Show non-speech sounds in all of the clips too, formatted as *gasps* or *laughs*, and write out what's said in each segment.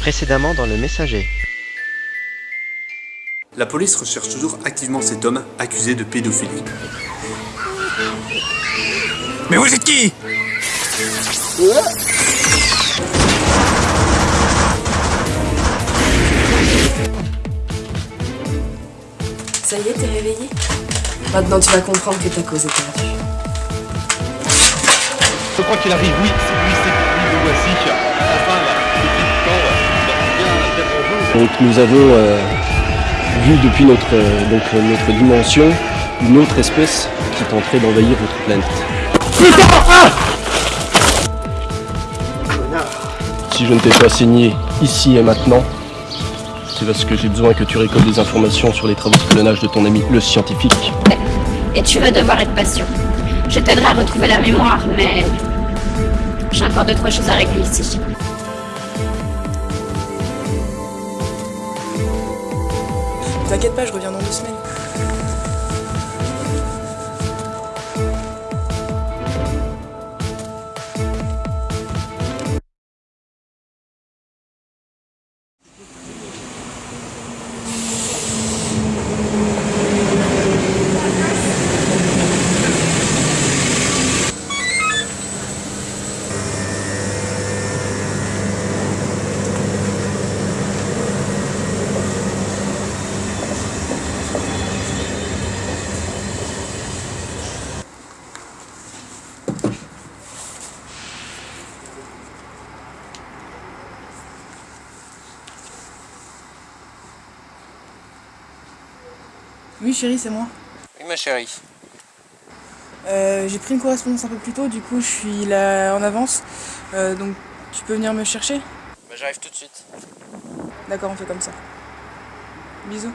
Précédemment dans le messager. La police recherche toujours activement cet homme accusé de pédophilie. Mais vous êtes qui? Ça y est, t'es réveillé? Maintenant tu vas comprendre que ta cause est perdue. Je crois qu'il arrive, oui, c'est lui, c'est lui, voici. Enfin. Donc nous avons euh, vu depuis notre, euh, donc, euh, notre dimension une autre espèce qui tenterait d'envahir votre planète. Si je ne t'ai pas signé ici et maintenant, c'est parce que j'ai besoin que tu récoltes des informations sur les travaux de clonage de ton ami le scientifique. Et tu vas devoir être patient. Je t'aiderai à retrouver la mémoire, mais j'ai encore deux trois choses à régler ici. T'inquiète pas, je reviens dans deux semaines. Chérie, c'est moi. Oui ma chérie. Euh, j'ai pris une correspondance un peu plus tôt, du coup je suis là en avance. Euh, donc tu peux venir me chercher? Bah, J'arrive tout de suite. D'accord, on fait comme ça. Bisous.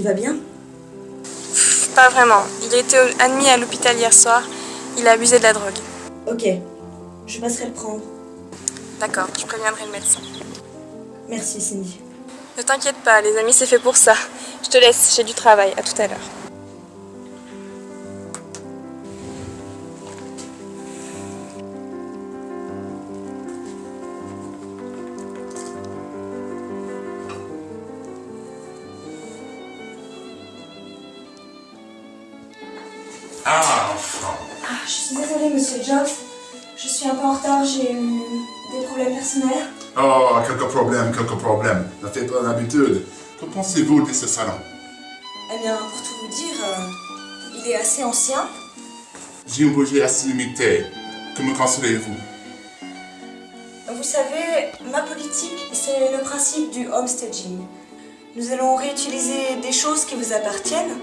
Il va bien? Pas vraiment. Il a été admis à l'hôpital hier soir. Il a abusé de la drogue. Ok, je passerai le prendre. D'accord, je préviendrai le médecin. Merci Cindy. Ne t'inquiète pas, les amis, c'est fait pour ça. Je te laisse, j'ai du travail. À tout à l'heure. Jobs. Je suis un peu en retard, j'ai eu des problèmes personnels. Oh, quelques problèmes, quelques problèmes. Ne faites pas l'habitude. Que pensez-vous de ce salon? Eh bien, pour tout vous dire, euh, il est assez ancien. J'ai un budget assez limité. Que me conseillez-vous? Vous savez, ma politique, c'est le principe du homestaging. Nous allons réutiliser des choses qui vous appartiennent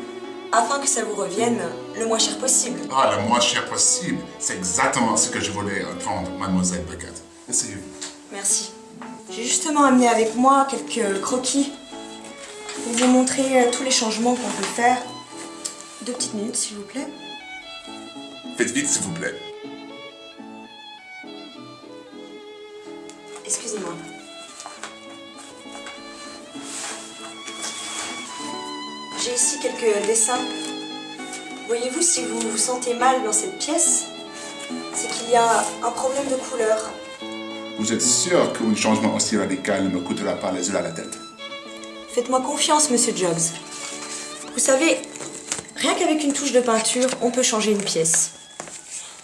afin que ça vous revienne le moins cher possible. Ah, le moins cher possible. C'est exactement ce que je voulais entendre, mademoiselle Beckett. Essayez-vous. Merci. J'ai justement amené avec moi quelques croquis pour vous montrer euh, tous les changements qu'on peut faire. Deux petites minutes, s'il vous plaît. Faites vite, s'il vous plaît. Excusez-moi. J'ai ici quelques dessins. Voyez-vous, si vous vous sentez mal dans cette pièce, c'est qu'il y a un problème de couleur. Vous êtes sûr qu'un changement aussi radical ne me coûtera pas les yeux à la tête? Faites-moi confiance, monsieur Jobs. Vous savez, rien qu'avec une touche de peinture, on peut changer une pièce.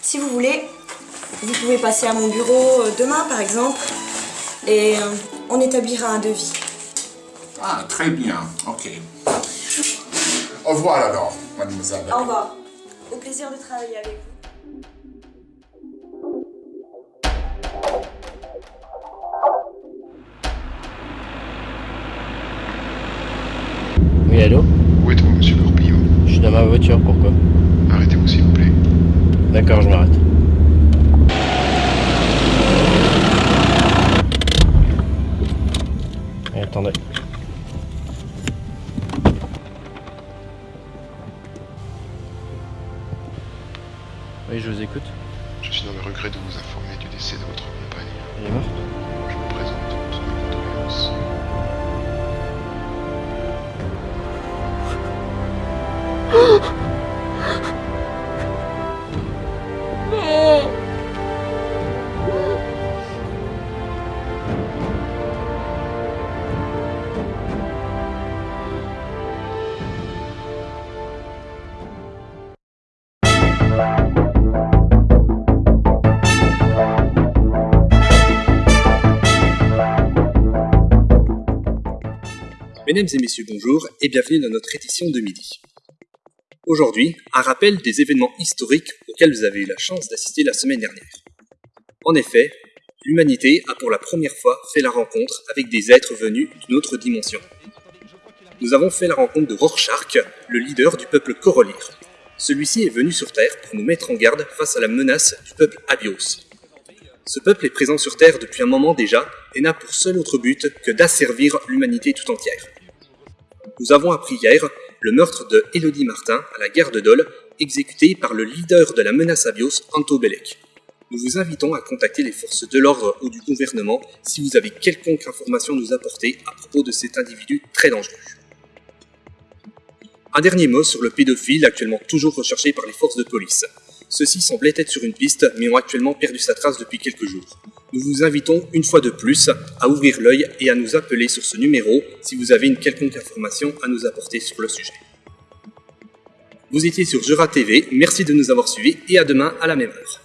Si vous voulez, vous pouvez passer à mon bureau euh, demain, par exemple, et euh, on établira un devis. Ah, très bien. Ok. Au revoir alors, mademoiselle. Au revoir. Au plaisir de travailler avec vous. Oui, allô Où êtes-vous, monsieur Gourpillon Je suis dans ma voiture, pourquoi Arrêtez-vous, s'il vous plaît. D'accord, je m'arrête. Attendez. Oui, je vous écoute. Je suis dans le regret de vous informer du décès de votre compagne. Elle est morte Je vous présente toutes mes condoléances. *gasps* *gasps* Mesdames et messieurs, bonjour et bienvenue dans notre édition de midi. Aujourd'hui, un rappel des événements historiques auxquels vous avez eu la chance d'assister la semaine dernière. En effet, l'humanité a pour la première fois fait la rencontre avec des êtres venus d'une autre dimension. Nous avons fait la rencontre de Rorschach, le leader du peuple Corolir. Celui-ci est venu sur Terre pour nous mettre en garde face à la menace du peuple Abios. Ce peuple est présent sur Terre depuis un moment déjà et n'a pour seul autre but que d'asservir l'humanité tout entière. Nous avons appris hier le meurtre de Elodie Martin à la gare de Dole, exécuté par le leader de la menace Abios, Anto Belek. Nous vous invitons à contacter les forces de l'ordre ou du gouvernement si vous avez quelconque information à nous apporter à propos de cet individu très dangereux. Un dernier mot sur le pédophile actuellement toujours recherché par les forces de police. Ceux-ci semblaient être sur une piste, mais ont actuellement perdu sa trace depuis quelques jours. Nous vous invitons une fois de plus à ouvrir l'œil et à nous appeler sur ce numéro si vous avez une quelconque information à nous apporter sur le sujet. Vous étiez sur Jura TV, merci de nous avoir suivis et à demain à la même heure.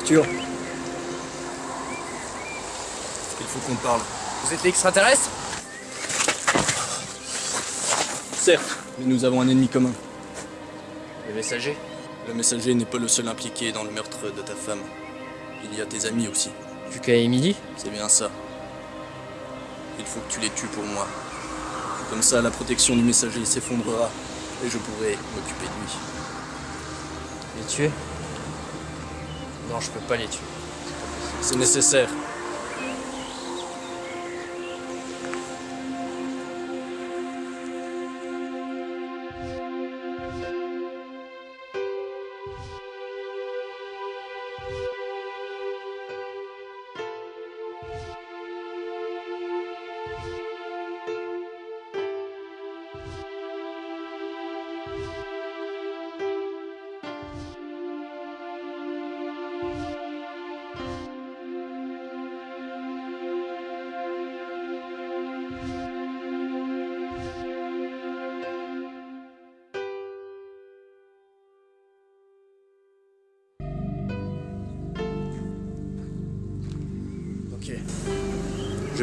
Oui, il. Arthur faut qu'on parle. Vous êtes l'extraterrestre? Certes, mais nous avons un ennemi commun. Le messager? Le messager n'est pas le seul impliqué dans le meurtre de ta femme. Il y a tes amis aussi. Lucas et Emily C'est bien ça. Il faut que tu les tues pour moi. Comme ça, la protection du messager s'effondrera et je pourrai m'occuper de lui. Les tuer? Non, je peux pas les tuer. C'est nécessaire.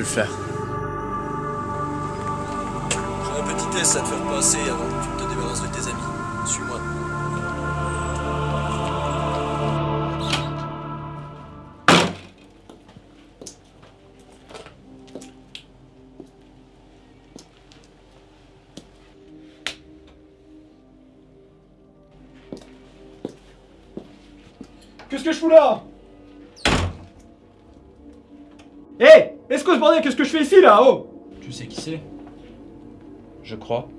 Le faire. J'ai un petit test à te faire passer avant que tu te débarrasses de tes amis. Suis-moi. Qu'est-ce que je fous là? Que ce bordel, qu'est-ce que je fais ici là Oh Tu sais qui c'est? Je crois.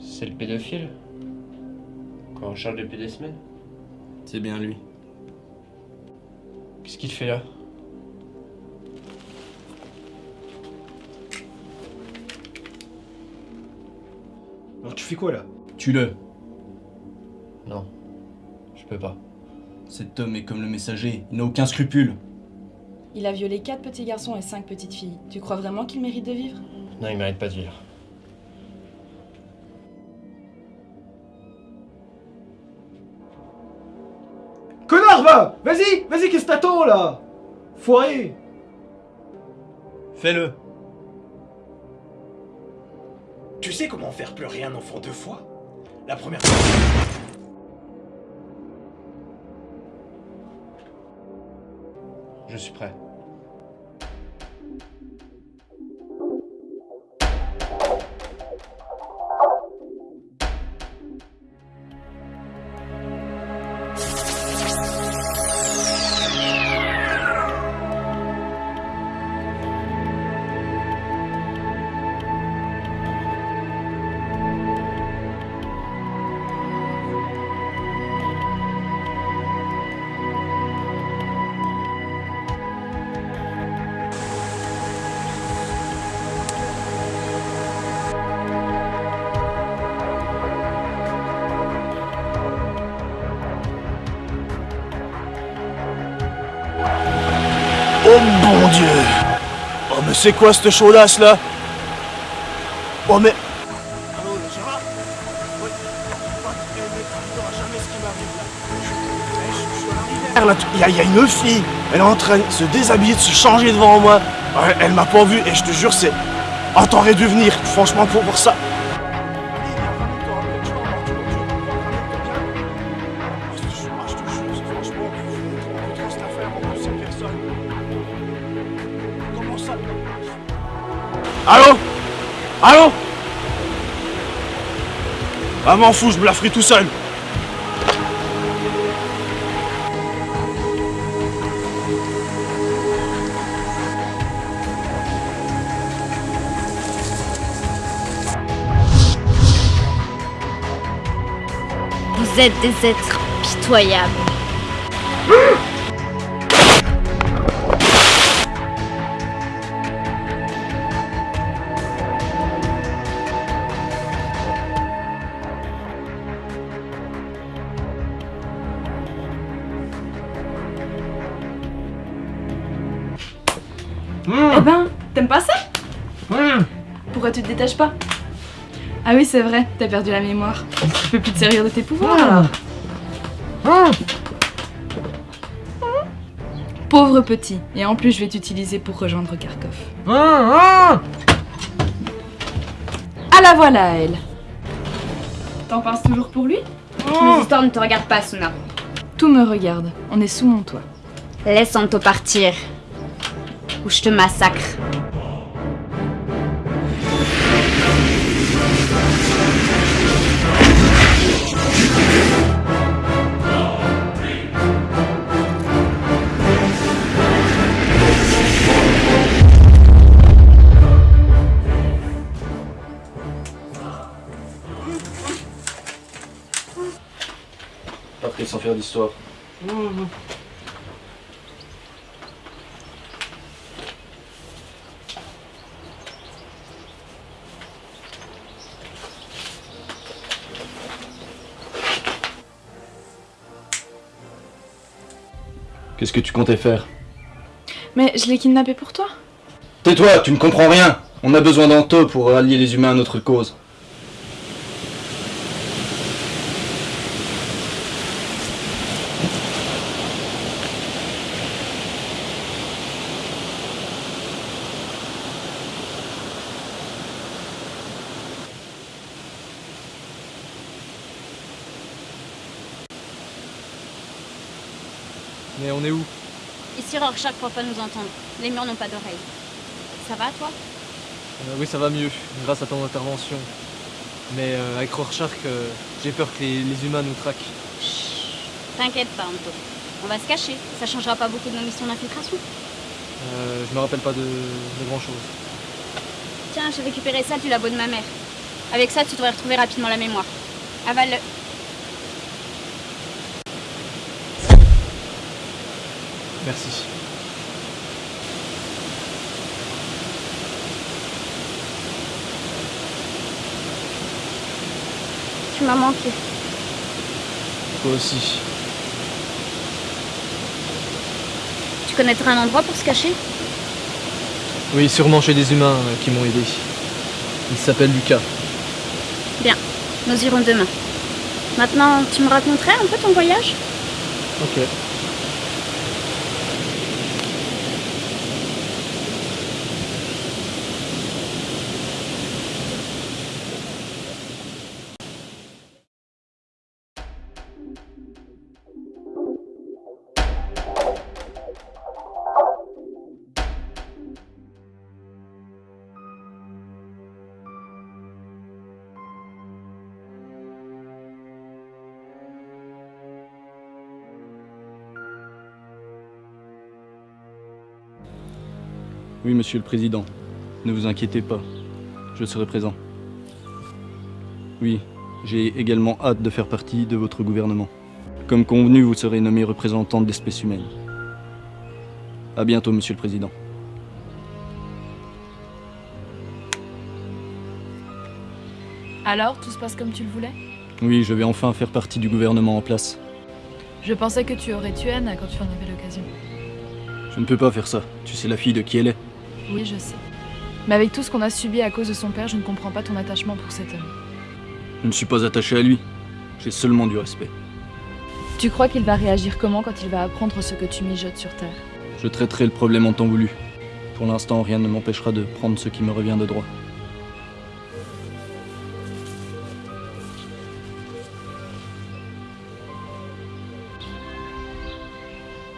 C'est le pédophile? Quand on charge depuis des semaines? C'est bien lui. Qu'est-ce qu'il fait là? Alors tu fais quoi là? Tue-le. Non. Je peux pas. Cet homme est comme le messager, il n'a aucun scrupule. Il a violé quatre petits garçons et cinq petites filles. Tu crois vraiment qu'il mérite de vivre? Non, il mérite pas de vivre. Connard va Vas-y Vas-y, qu'est-ce que t'attends là? Foiré Fais-le. Tu sais comment faire pleurer un enfant deux fois? La première Je suis prêt. Oh mais c'est quoi cette chaudasse là? Oh mais... Il y, a- une fille, elle est en train de se déshabiller, de se changer devant moi. Ouais, Elle m'a pas vu et je te jure, c'est. Oh, t'aurais dû venir, franchement, pour, pour ça. Allô? Allô? Ah m'en fous, je me la ferai tout seul. Vous êtes des êtres pitoyables. *laughs* Pas Ah oui, c'est vrai, t'as perdu la mémoire. Tu peux plus te servir de tes pouvoirs alors Pauvre petit. Et en plus, je vais t'utiliser pour rejoindre Kharkov. Ah, Ah la voilà, elle. T'en penses toujours pour lui? Les histoires ne te regardent pas, Suna. Tout me regarde. On est sous mon toit. Laisse Anto partir. Ou je te massacre. Après, sans faire d'histoire. Qu'est-ce que tu comptais faire? Mais je l'ai kidnappé pour toi. Tais-toi, tu ne comprends rien On a besoin d'Anto pour allier les humains à notre cause. Mais on est où? Ici, Rorschach ne pas nous entendre. Les murs n'ont pas d'oreilles. Ça va, toi? Euh, Oui, ça va mieux, grâce à ton intervention. Mais euh, avec Rorschach, euh, j'ai peur que les, les humains nous traquent. T'inquiète pas, Anto. On va se cacher. Ça changera pas beaucoup de nos missions d'infiltration. Euh, je me rappelle pas de, de grand chose. Tiens, j'ai récupéré ça du labo de ma mère. Avec ça, tu devrais retrouver rapidement la mémoire. Avale-le. Merci. Tu m'as manqué. Toi aussi. Tu connaîtrais un endroit pour se cacher? Oui, sûrement chez des humains euh, qui m'ont aidé. Il s'appelle Lucas. Bien, nous irons demain. Maintenant, tu me raconterais un peu ton voyage? Ok. Oui, monsieur le président. Ne vous inquiétez pas. Je serai présent. Oui, j'ai également hâte de faire partie de votre gouvernement. Comme convenu, vous serez nommé représentant de l'espèce humaine. À bientôt, monsieur le président. Alors, tout se passe comme tu le voulais? Oui, je vais enfin faire partie du gouvernement en place. Je pensais que tu aurais tué Anna quand tu en avais l'occasion. Je ne peux pas faire ça. Tu sais la fille de qui elle est. Oui, je sais. Mais avec tout ce qu'on a subi à cause de son père, je ne comprends pas ton attachement pour cet homme. Je ne suis pas attaché à lui. J'ai seulement du respect. Tu crois qu'il va réagir comment quand il va apprendre ce que tu mijotes sur Terre? Je traiterai le problème en temps voulu. Pour l'instant, rien ne m'empêchera de prendre ce qui me revient de droit.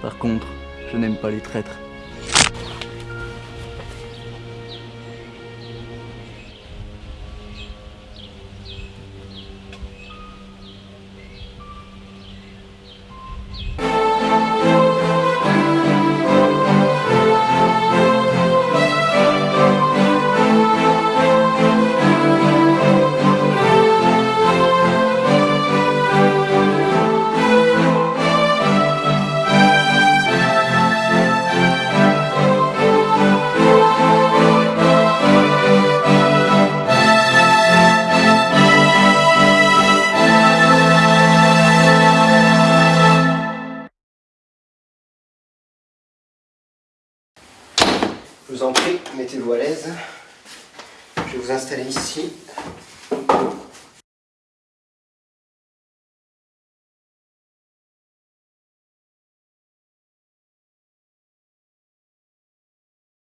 Par contre, je n'aime pas les traîtres.